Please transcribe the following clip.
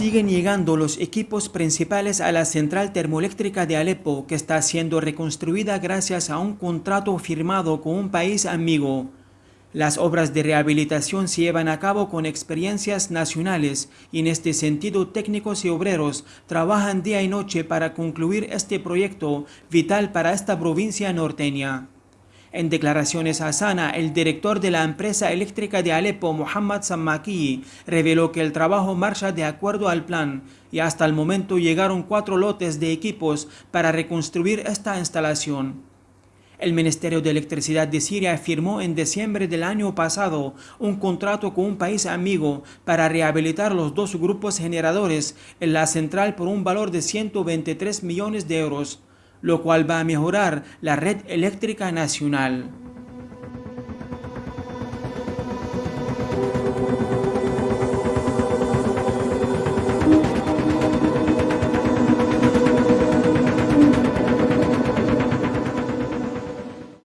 Siguen llegando los equipos principales a la central termoeléctrica de Alepo, que está siendo reconstruida gracias a un contrato firmado con un país amigo. Las obras de rehabilitación se llevan a cabo con experiencias nacionales y en este sentido técnicos y obreros trabajan día y noche para concluir este proyecto vital para esta provincia norteña. En declaraciones a Sana, el director de la empresa eléctrica de Alepo, Muhammad Sammaki, reveló que el trabajo marcha de acuerdo al plan y hasta el momento llegaron cuatro lotes de equipos para reconstruir esta instalación. El Ministerio de Electricidad de Siria firmó en diciembre del año pasado un contrato con un país amigo para rehabilitar los dos grupos generadores en la central por un valor de 123 millones de euros lo cual va a mejorar la red eléctrica nacional.